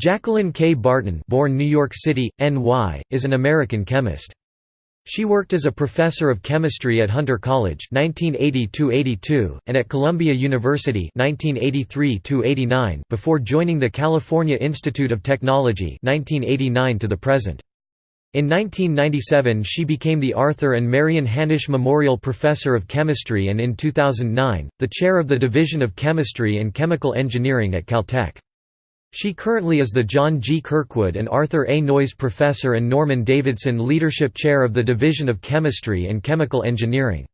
Jacqueline K. Barton born New York City, NY, is an American chemist. She worked as a professor of chemistry at Hunter College 1980 and at Columbia University 1983 before joining the California Institute of Technology 1989 to the present. In 1997 she became the Arthur and Marion Hanisch Memorial Professor of Chemistry and in 2009, the chair of the Division of Chemistry and Chemical Engineering at Caltech. She currently is the John G. Kirkwood and Arthur A. Noyes Professor and Norman Davidson Leadership Chair of the Division of Chemistry and Chemical Engineering.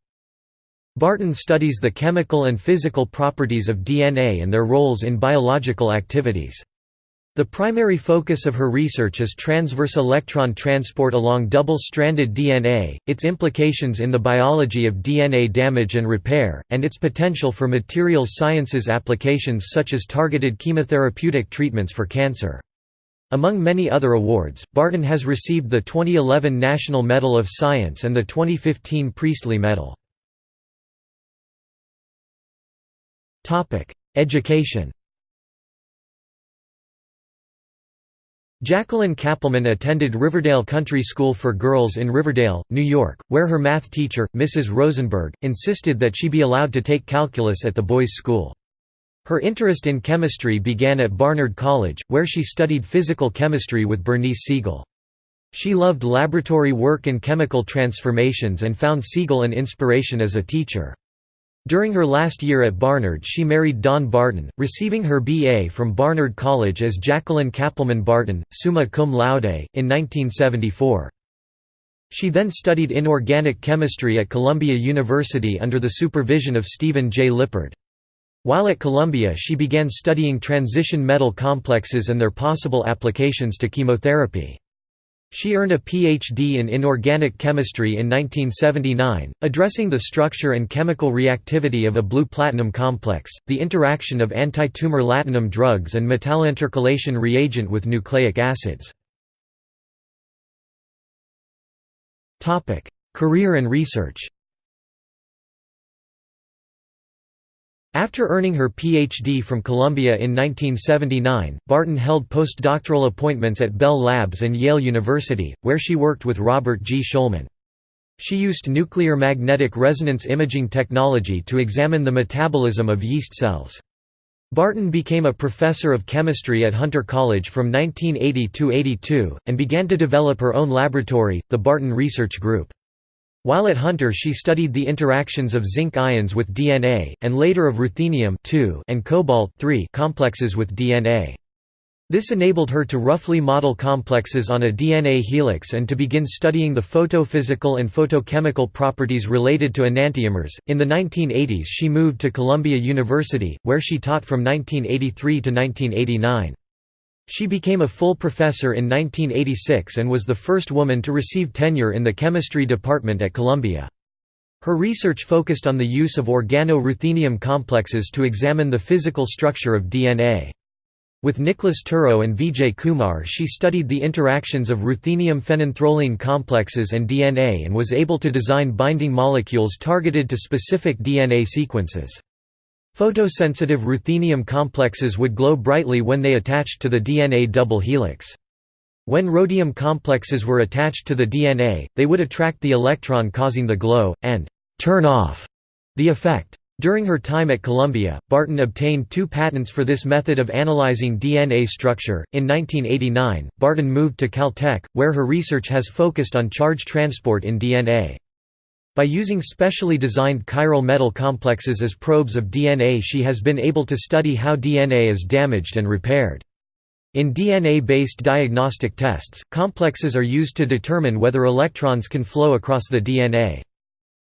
Barton studies the chemical and physical properties of DNA and their roles in biological activities. The primary focus of her research is transverse electron transport along double-stranded DNA, its implications in the biology of DNA damage and repair, and its potential for materials sciences applications such as targeted chemotherapeutic treatments for cancer. Among many other awards, Barton has received the 2011 National Medal of Science and the 2015 Priestley Medal. Education Jacqueline Kappelman attended Riverdale Country School for Girls in Riverdale, New York, where her math teacher, Mrs. Rosenberg, insisted that she be allowed to take calculus at the boys' school. Her interest in chemistry began at Barnard College, where she studied physical chemistry with Bernice Segal. She loved laboratory work and chemical transformations and found Segal an inspiration as a teacher. During her last year at Barnard she married Don Barton, receiving her B.A. from Barnard College as Jacqueline Kappelman Barton, summa cum laude, in 1974. She then studied inorganic chemistry at Columbia University under the supervision of Stephen J. Lippard. While at Columbia she began studying transition metal complexes and their possible applications to chemotherapy. She earned a Ph.D. in inorganic chemistry in 1979, addressing the structure and chemical reactivity of a blue-platinum complex, the interaction of anti-tumor platinum drugs and metallointercalation reagent with nucleic acids. Career and research After earning her Ph.D. from Columbia in 1979, Barton held postdoctoral appointments at Bell Labs and Yale University, where she worked with Robert G. Shulman. She used nuclear magnetic resonance imaging technology to examine the metabolism of yeast cells. Barton became a professor of chemistry at Hunter College from 1980–82, and began to develop her own laboratory, the Barton Research Group. While at Hunter she studied the interactions of zinc ions with DNA, and later of ruthenium and cobalt complexes with DNA. This enabled her to roughly model complexes on a DNA helix and to begin studying the photophysical and photochemical properties related to enantiomers. In the 1980s, she moved to Columbia University, where she taught from 1983 to 1989. She became a full professor in 1986 and was the first woman to receive tenure in the chemistry department at Columbia. Her research focused on the use of organo-ruthenium complexes to examine the physical structure of DNA. With Nicholas Turro and Vijay Kumar she studied the interactions of ruthenium phenanthroline complexes and DNA and was able to design binding molecules targeted to specific DNA sequences. Photosensitive ruthenium complexes would glow brightly when they attached to the DNA double helix. When rhodium complexes were attached to the DNA, they would attract the electron causing the glow, and «turn off» the effect. During her time at Columbia, Barton obtained two patents for this method of analyzing DNA structure. In 1989, Barton moved to Caltech, where her research has focused on charge transport in DNA. By using specially designed chiral metal complexes as probes of DNA she has been able to study how DNA is damaged and repaired. In DNA-based diagnostic tests, complexes are used to determine whether electrons can flow across the DNA.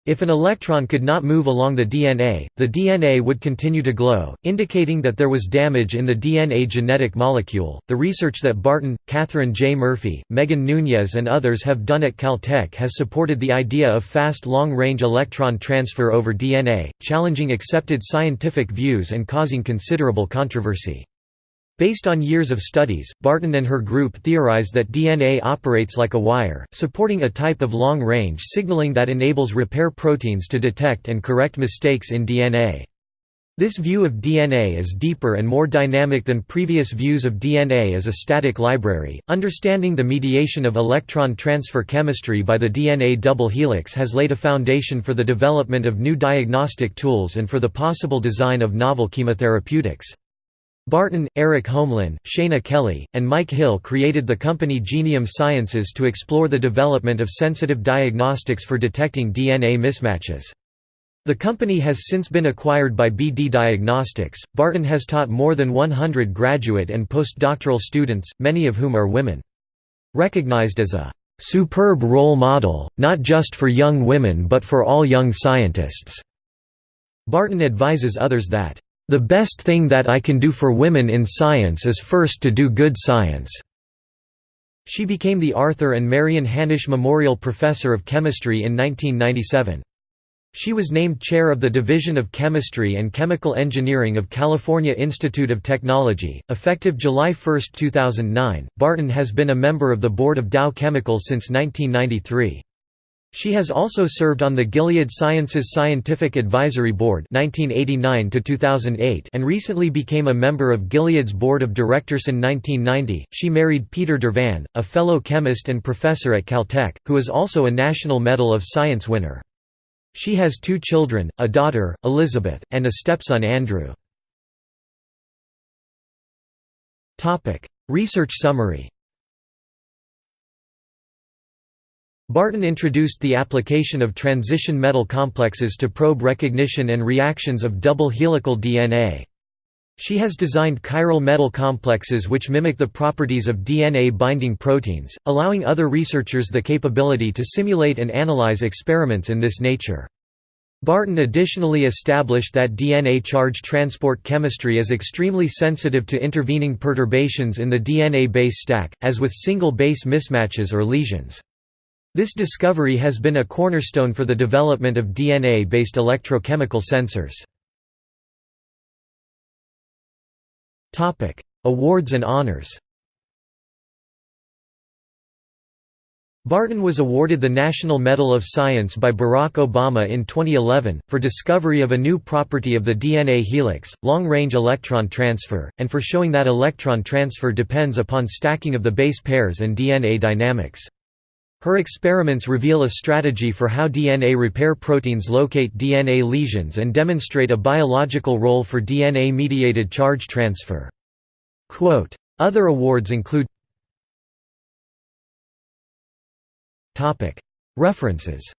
If an electron could not move along the DNA, the DNA would continue to glow, indicating that there was damage in the DNA genetic molecule. The research that Barton, Catherine J. Murphy, Megan Nunez, and others have done at Caltech has supported the idea of fast long range electron transfer over DNA, challenging accepted scientific views and causing considerable controversy. Based on years of studies, Barton and her group theorized that DNA operates like a wire, supporting a type of long-range signaling that enables repair proteins to detect and correct mistakes in DNA. This view of DNA is deeper and more dynamic than previous views of DNA as a static library. Understanding the mediation of electron transfer chemistry by the DNA double helix has laid a foundation for the development of new diagnostic tools and for the possible design of novel chemotherapeutics. Barton, Eric Holmlin, Shana Kelley, and Mike Hill created the company GeneOhm Sciences to explore the development of sensitive diagnostics for detecting DNA mismatches. The company has since been acquired by BD Diagnostics. Barton has taught more than 100 graduate and postdoctoral students, many of whom are women. Recognized as a superb role model, not just for young women but for all young scientists. Barton advises others that, "...the best thing that I can do for women in science is first to do good science." She became the Arthur and Marion Hanisch Memorial Professor of Chemistry in 1997. She was named chair of the Division of Chemistry and Chemical Engineering of California Institute of Technology. Effective July 1, 2009, Barton has been a member of the board of Dow Chemical since 1993. She has also served on the Gilead Sciences Scientific Advisory Board 1989 2008 and recently became a member of Gilead's board of directors in 1990. She married Peter Dervan, a fellow chemist and professor at Caltech, who is also a National Medal of Science winner. She has two children, a daughter, Elizabeth, and a stepson Andrew. Research summary Barton introduced the application of transition metal complexes to probe recognition and reactions of double helical DNA. She has designed chiral metal complexes which mimic the properties of DNA-binding proteins, allowing other researchers the capability to simulate and analyze experiments in this nature. Barton additionally established that DNA charge transport chemistry is extremely sensitive to intervening perturbations in the DNA base stack, as with single base mismatches or lesions. This discovery has been a cornerstone for the development of DNA-based electrochemical sensors. Awards and honors Barton was awarded the National Medal of Science by Barack Obama in 2011, for discovery of a new property of the DNA helix, long-range electron transfer, and for showing that electron transfer depends upon stacking of the base pairs and DNA dynamics. Her experiments reveal a strategy for how DNA repair proteins locate DNA lesions and demonstrate a biological role for DNA-mediated charge transfer. Quote, Other awards include References